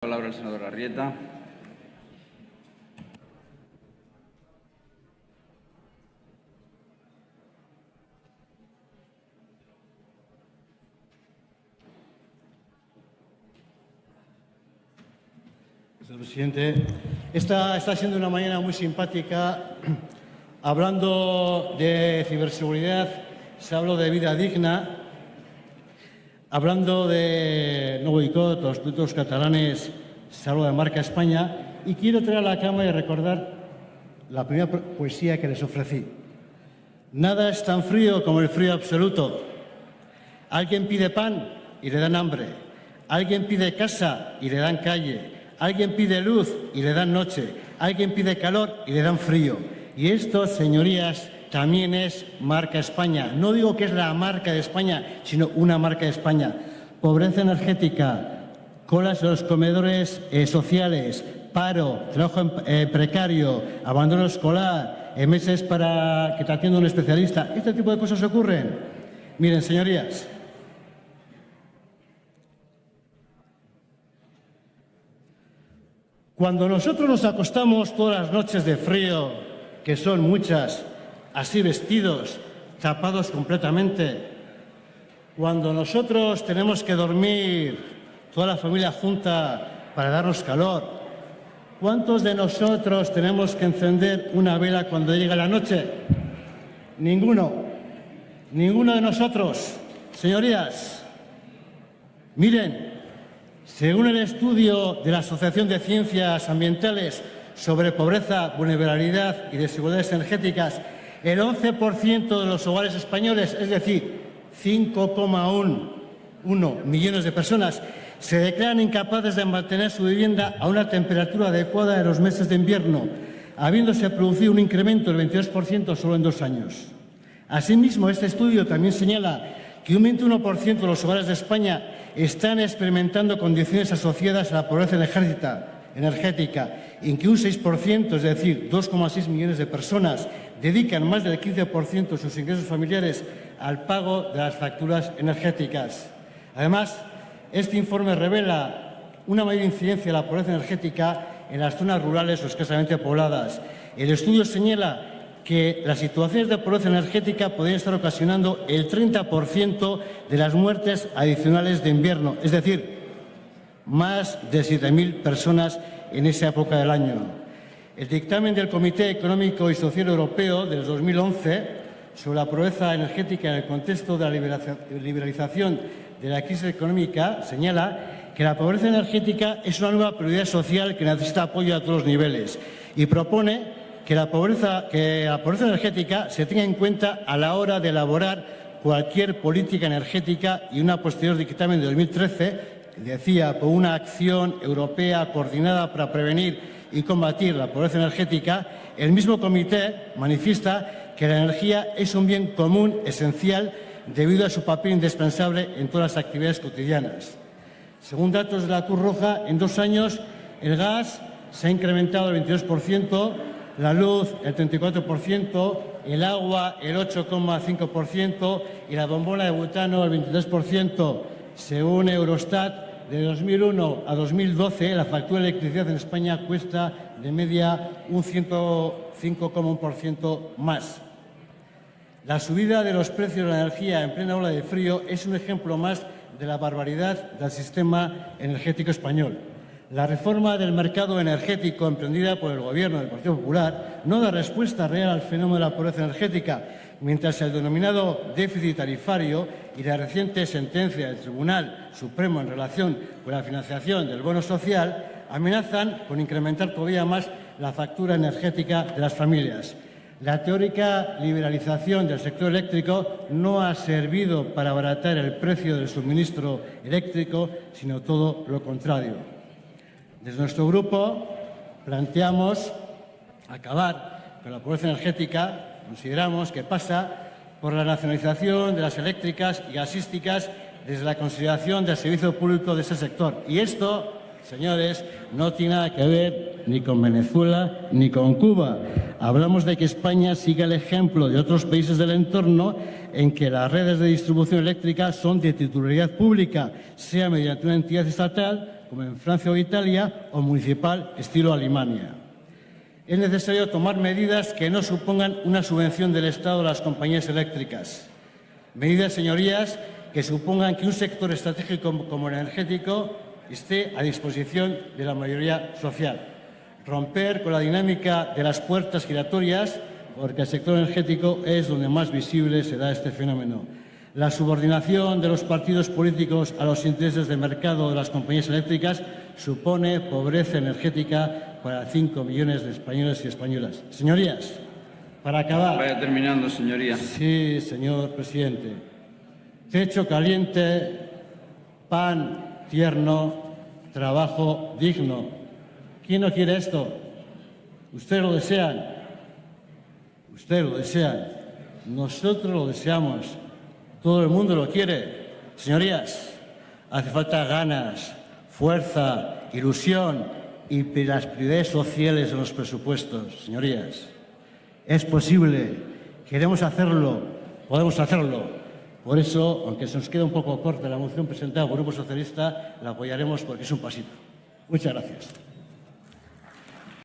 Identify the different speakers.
Speaker 1: palabra al senador Arrieta.
Speaker 2: Señor presidente, esta está siendo una mañana muy simpática. Hablando de ciberseguridad, se habló de vida digna. Hablando de no boicot, los productos catalanes, habló de marca España. Y quiero traer a la Cámara y recordar la primera poesía que les ofrecí. Nada es tan frío como el frío absoluto. Alguien pide pan y le dan hambre. Alguien pide casa y le dan calle. Alguien pide luz y le dan noche. Alguien pide calor y le dan frío. Y esto, señorías, también es marca España. No digo que es la marca de España, sino una marca de España. Pobreza energética, colas en los comedores eh, sociales, paro, trabajo eh, precario, abandono escolar, eh, meses para que te atienda un especialista. Este tipo de cosas ocurren. Miren, señorías, Cuando nosotros nos acostamos todas las noches de frío, que son muchas, así vestidos, tapados completamente, cuando nosotros tenemos que dormir toda la familia junta para darnos calor, ¿cuántos de nosotros tenemos que encender una vela cuando llega la noche? Ninguno, ninguno de nosotros. Señorías, miren, según el estudio de la Asociación de Ciencias Ambientales sobre pobreza, vulnerabilidad y desigualdades energéticas, el 11% de los hogares españoles, es decir, 5,1 millones de personas, se declaran incapaces de mantener su vivienda a una temperatura adecuada en los meses de invierno, habiéndose producido un incremento del 22% solo en dos años. Asimismo, este estudio también señala que un 21% de los hogares de España están experimentando condiciones asociadas a la pobreza energética, en que un 6%, es decir, 2,6 millones de personas, dedican más del 15% de sus ingresos familiares al pago de las facturas energéticas. Además, este informe revela una mayor incidencia de la pobreza energética en las zonas rurales o escasamente pobladas. El estudio señala que las situaciones de pobreza energética podrían estar ocasionando el 30% de las muertes adicionales de invierno, es decir, más de 7.000 personas en esa época del año. El dictamen del Comité Económico y Social Europeo del 2011 sobre la pobreza energética en el contexto de la liberalización de la crisis económica señala que la pobreza energética es una nueva prioridad social que necesita apoyo a todos los niveles y propone que la pobreza, que la pobreza energética se tenga en cuenta a la hora de elaborar cualquier política energética y una posterior dictamen de 2013 decía por una acción europea coordinada para prevenir y combatir la pobreza energética, el mismo comité manifiesta que la energía es un bien común esencial debido a su papel indispensable en todas las actividades cotidianas. Según datos de la Cruz Roja, en dos años el gas se ha incrementado el 22%, la luz el 34%, el agua el 8,5% y la bombona de butano el 23%. Según Eurostat, de 2001 a 2012 la factura de electricidad en España cuesta de media un 105,1% más. La subida de los precios de la energía en plena ola de frío es un ejemplo más de la barbaridad del sistema energético español. La reforma del mercado energético emprendida por el Gobierno del Partido Popular no da respuesta real al fenómeno de la pobreza energética, mientras el denominado déficit tarifario y la reciente sentencia del Tribunal Supremo en relación con la financiación del bono social amenazan con incrementar todavía más la factura energética de las familias. La teórica liberalización del sector eléctrico no ha servido para abaratar el precio del suministro eléctrico, sino todo lo contrario. Desde nuestro grupo planteamos acabar con la pobreza energética. Consideramos que pasa por la nacionalización de las eléctricas y gasísticas desde la consideración del servicio público de ese sector. Y esto, señores, no tiene nada que ver ni con Venezuela ni con Cuba. Hablamos de que España siga el ejemplo de otros países del entorno en que las redes de distribución eléctrica son de titularidad pública, sea mediante una entidad estatal como en Francia o Italia, o municipal, estilo Alemania. Es necesario tomar medidas que no supongan una subvención del Estado a las compañías eléctricas. Medidas, señorías, que supongan que un sector estratégico como el energético esté a disposición de la mayoría social. Romper con la dinámica de las puertas giratorias, porque el sector energético es donde más visible se da este fenómeno. La subordinación de los partidos políticos a los intereses de mercado de las compañías eléctricas supone pobreza energética para 5 millones de españoles y españolas. Señorías, para acabar...
Speaker 1: Vaya terminando, señoría.
Speaker 2: Sí, señor presidente. Techo caliente, pan tierno, trabajo digno. ¿Quién no quiere esto? Ustedes lo desean. Ustedes lo desean. Nosotros lo deseamos. Todo el mundo lo quiere. Señorías, hace falta ganas, fuerza, ilusión y las prioridades sociales en los presupuestos. Señorías, es posible, queremos hacerlo, podemos hacerlo. Por eso, aunque se nos quede un poco corta la moción presentada por el Grupo Socialista, la apoyaremos porque es un pasito. Muchas gracias.